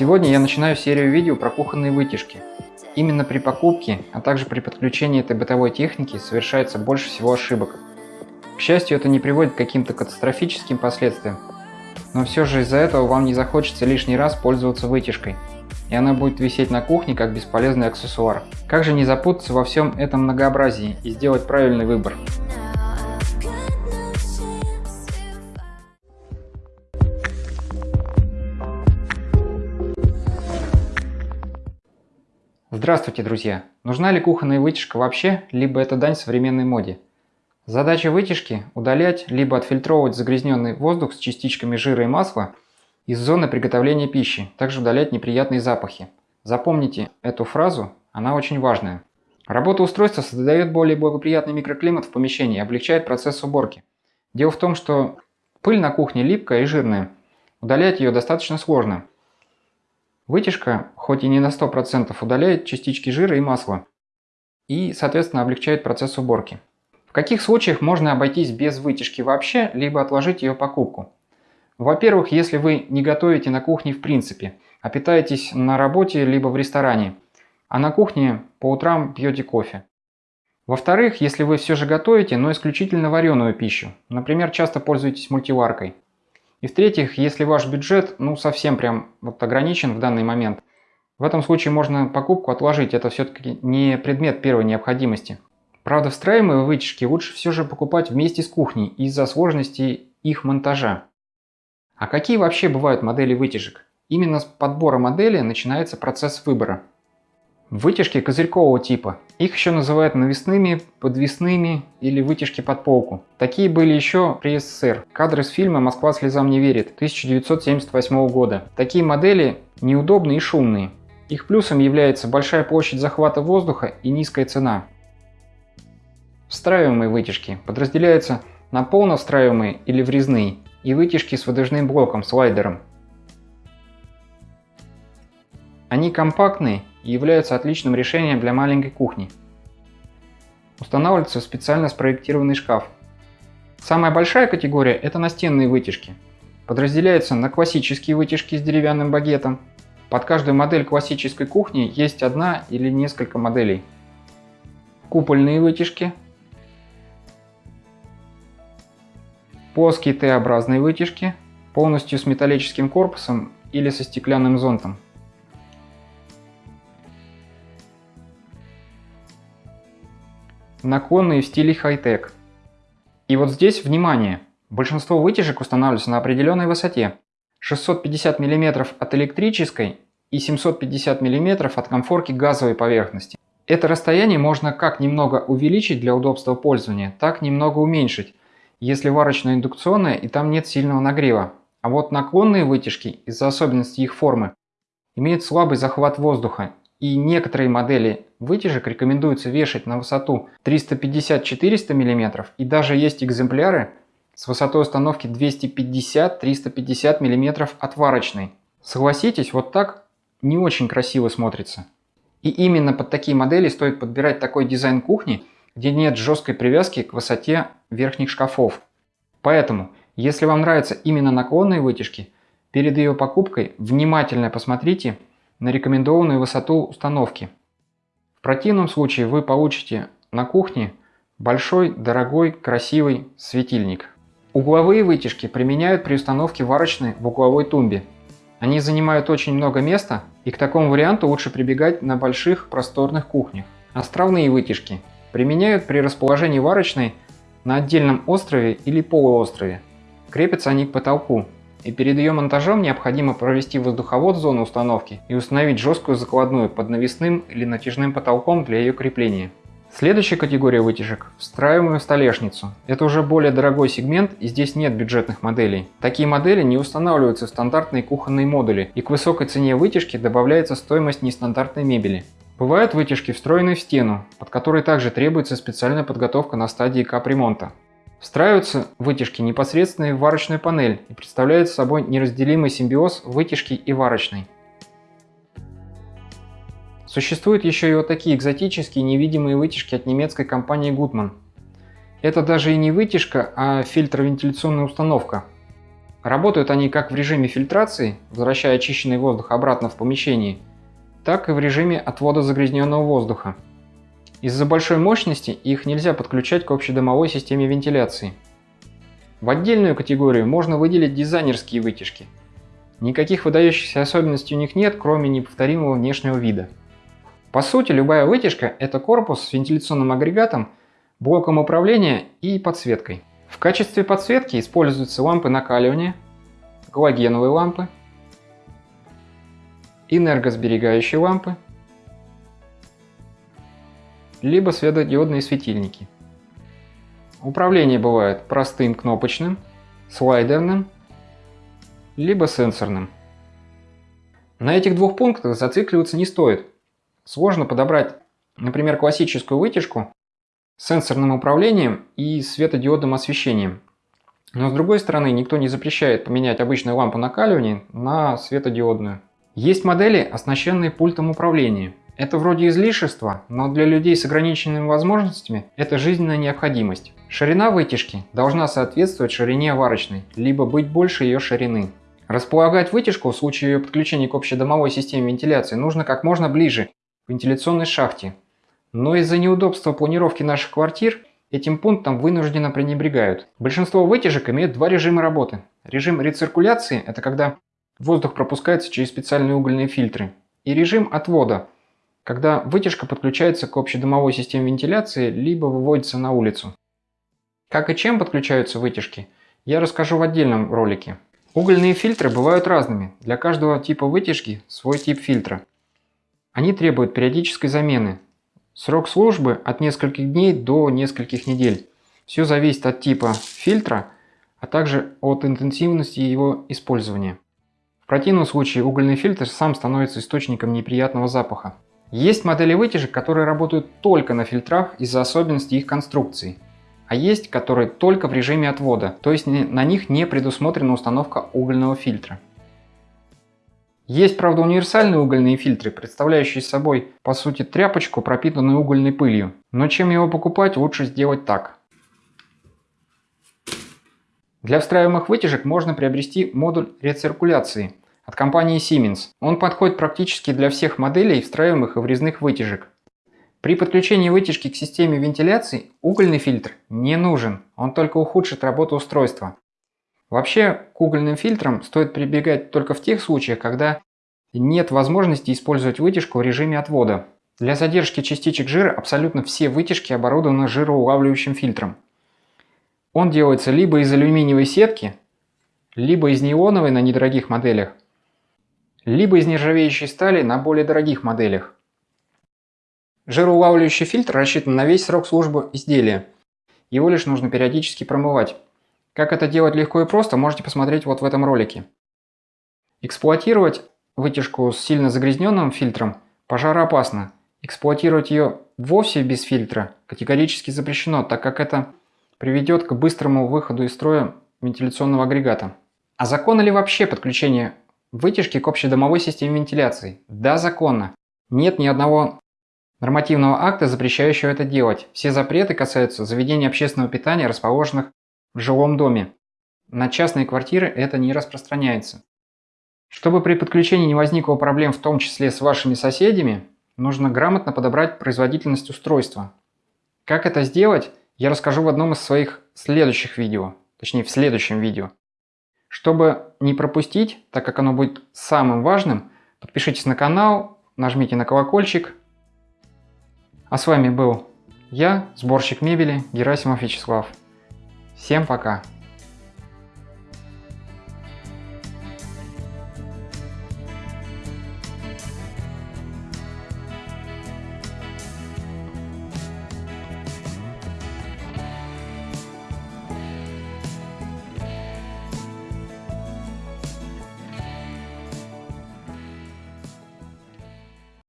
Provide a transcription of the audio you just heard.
Сегодня я начинаю серию видео про кухонные вытяжки. Именно при покупке, а также при подключении этой бытовой техники совершается больше всего ошибок. К счастью, это не приводит к каким-то катастрофическим последствиям, но все же из-за этого вам не захочется лишний раз пользоваться вытяжкой, и она будет висеть на кухне как бесполезный аксессуар. Как же не запутаться во всем этом многообразии и сделать правильный выбор? Здравствуйте, друзья! Нужна ли кухонная вытяжка вообще, либо это дань современной моде? Задача вытяжки – удалять, либо отфильтровывать загрязненный воздух с частичками жира и масла из зоны приготовления пищи, также удалять неприятные запахи. Запомните эту фразу, она очень важная. Работа устройства создает более благоприятный микроклимат в помещении и облегчает процесс уборки. Дело в том, что пыль на кухне липкая и жирная. Удалять ее достаточно сложно. Вытяжка, хоть и не на 100%, удаляет частички жира и масла и, соответственно, облегчает процесс уборки. В каких случаях можно обойтись без вытяжки вообще, либо отложить ее покупку? Во-первых, если вы не готовите на кухне в принципе, а питаетесь на работе либо в ресторане, а на кухне по утрам пьете кофе. Во-вторых, если вы все же готовите, но исключительно вареную пищу, например, часто пользуетесь мультиваркой, и в-третьих, если ваш бюджет ну совсем прям вот ограничен в данный момент, в этом случае можно покупку отложить, это все-таки не предмет первой необходимости. Правда, встраиваемые вытяжки лучше все же покупать вместе с кухней из-за сложности их монтажа. А какие вообще бывают модели вытяжек? Именно с подбора модели начинается процесс выбора. Вытяжки козырькового типа. Их еще называют навесными, подвесными или вытяжки под полку. Такие были еще при СССР. Кадры с фильма «Москва слезам не верит» 1978 года. Такие модели неудобные и шумные. Их плюсом является большая площадь захвата воздуха и низкая цена. Встраиваемые вытяжки подразделяются на полно встраиваемые или врезные и вытяжки с выдвижным блоком, слайдером. Они компактные и являются отличным решением для маленькой кухни. Устанавливается специально спроектированный шкаф. Самая большая категория – это настенные вытяжки. Подразделяются на классические вытяжки с деревянным багетом. Под каждую модель классической кухни есть одна или несколько моделей. Купольные вытяжки. Плоские Т-образные вытяжки, полностью с металлическим корпусом или со стеклянным зонтом. Наклонные в стиле хай-тек. И вот здесь внимание! Большинство вытяжек устанавливаются на определенной высоте. 650 мм от электрической и 750 мм от конфорки газовой поверхности. Это расстояние можно как немного увеличить для удобства пользования, так немного уменьшить, если варочная индукционная и там нет сильного нагрева. А вот наклонные вытяжки, из-за особенностей их формы, имеют слабый захват воздуха и некоторые модели вытяжек рекомендуется вешать на высоту 350-400 мм и даже есть экземпляры с высотой установки 250-350 мм отварочной. Согласитесь, вот так не очень красиво смотрится. И именно под такие модели стоит подбирать такой дизайн кухни, где нет жесткой привязки к высоте верхних шкафов. Поэтому, если вам нравятся именно наклонные вытяжки, перед ее покупкой внимательно посмотрите на рекомендованную высоту установки. В противном случае вы получите на кухне большой, дорогой, красивый светильник. Угловые вытяжки применяют при установке варочной в угловой тумбе. Они занимают очень много места, и к такому варианту лучше прибегать на больших просторных кухнях. Островные вытяжки применяют при расположении варочной на отдельном острове или полуострове. Крепятся они к потолку, и перед ее монтажом необходимо провести воздуховод в зону установки и установить жесткую закладную под навесным или натяжным потолком для ее крепления. Следующая категория вытяжек – встраиваемую столешницу. Это уже более дорогой сегмент и здесь нет бюджетных моделей. Такие модели не устанавливаются в стандартные кухонные модули и к высокой цене вытяжки добавляется стоимость нестандартной мебели. Бывают вытяжки, встроенные в стену, под которой также требуется специальная подготовка на стадии капремонта. Встраиваются вытяжки непосредственно в варочную панель и представляют собой неразделимый симбиоз вытяжки и варочной. Существуют еще и вот такие экзотические невидимые вытяжки от немецкой компании Gutmann. Это даже и не вытяжка, а фильтровентиляционная установка. Работают они как в режиме фильтрации, возвращая очищенный воздух обратно в помещение, так и в режиме отвода загрязненного воздуха. Из-за большой мощности их нельзя подключать к общедомовой системе вентиляции. В отдельную категорию можно выделить дизайнерские вытяжки. Никаких выдающихся особенностей у них нет, кроме неповторимого внешнего вида. По сути, любая вытяжка – это корпус с вентиляционным агрегатом, блоком управления и подсветкой. В качестве подсветки используются лампы накаливания, галогеновые лампы, энергосберегающие лампы, либо светодиодные светильники. Управление бывает простым кнопочным, слайдерным, либо сенсорным. На этих двух пунктах зацикливаться не стоит. Сложно подобрать, например, классическую вытяжку с сенсорным управлением и светодиодным освещением. Но с другой стороны, никто не запрещает поменять обычную лампу накаливания на светодиодную. Есть модели, оснащенные пультом управления. Это вроде излишества, но для людей с ограниченными возможностями это жизненная необходимость. Ширина вытяжки должна соответствовать ширине варочной, либо быть больше ее ширины. Располагать вытяжку в случае ее подключения к общедомовой системе вентиляции нужно как можно ближе к вентиляционной шахте. Но из-за неудобства планировки наших квартир этим пунктом вынужденно пренебрегают. Большинство вытяжек имеют два режима работы. Режим рециркуляции – это когда воздух пропускается через специальные угольные фильтры. И режим отвода – когда вытяжка подключается к общедомовой системе вентиляции, либо выводится на улицу. Как и чем подключаются вытяжки, я расскажу в отдельном ролике. Угольные фильтры бывают разными, для каждого типа вытяжки свой тип фильтра. Они требуют периодической замены. Срок службы от нескольких дней до нескольких недель. Все зависит от типа фильтра, а также от интенсивности его использования. В противном случае угольный фильтр сам становится источником неприятного запаха. Есть модели вытяжек, которые работают только на фильтрах из-за особенностей их конструкции. А есть, которые только в режиме отвода, то есть на них не предусмотрена установка угольного фильтра. Есть, правда, универсальные угольные фильтры, представляющие собой, по сути, тряпочку, пропитанную угольной пылью. Но чем его покупать, лучше сделать так. Для встраиваемых вытяжек можно приобрести модуль рециркуляции, от компании Siemens. Он подходит практически для всех моделей встраиваемых и врезных вытяжек. При подключении вытяжки к системе вентиляции угольный фильтр не нужен, он только ухудшит работу устройства. Вообще к угольным фильтрам стоит прибегать только в тех случаях, когда нет возможности использовать вытяжку в режиме отвода. Для задержки частичек жира абсолютно все вытяжки оборудованы жироулавливающим фильтром. Он делается либо из алюминиевой сетки, либо из неоновой на недорогих моделях, либо из нержавеющей стали на более дорогих моделях. Жироулавливающий фильтр рассчитан на весь срок службы изделия. Его лишь нужно периодически промывать. Как это делать легко и просто, можете посмотреть вот в этом ролике. Эксплуатировать вытяжку с сильно загрязненным фильтром пожароопасно. Эксплуатировать ее вовсе без фильтра категорически запрещено, так как это приведет к быстрому выходу из строя вентиляционного агрегата. А законно ли вообще подключение Вытяжки к общедомовой системе вентиляции. Да, законно. Нет ни одного нормативного акта, запрещающего это делать. Все запреты касаются заведений общественного питания, расположенных в жилом доме. На частные квартиры это не распространяется. Чтобы при подключении не возникло проблем в том числе с вашими соседями, нужно грамотно подобрать производительность устройства. Как это сделать, я расскажу в одном из своих следующих видео, точнее в следующем видео. Чтобы не пропустить, так как оно будет самым важным, подпишитесь на канал, нажмите на колокольчик. А с вами был я, сборщик мебели Герасимов Вячеслав. Всем пока!